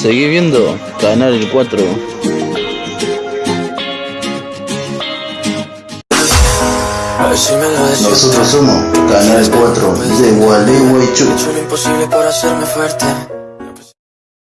Seguí viendo Canal 4. Nosotros somos Canal 4 de Gualeguaychú. He hecho lo imposible por hacerme fuerte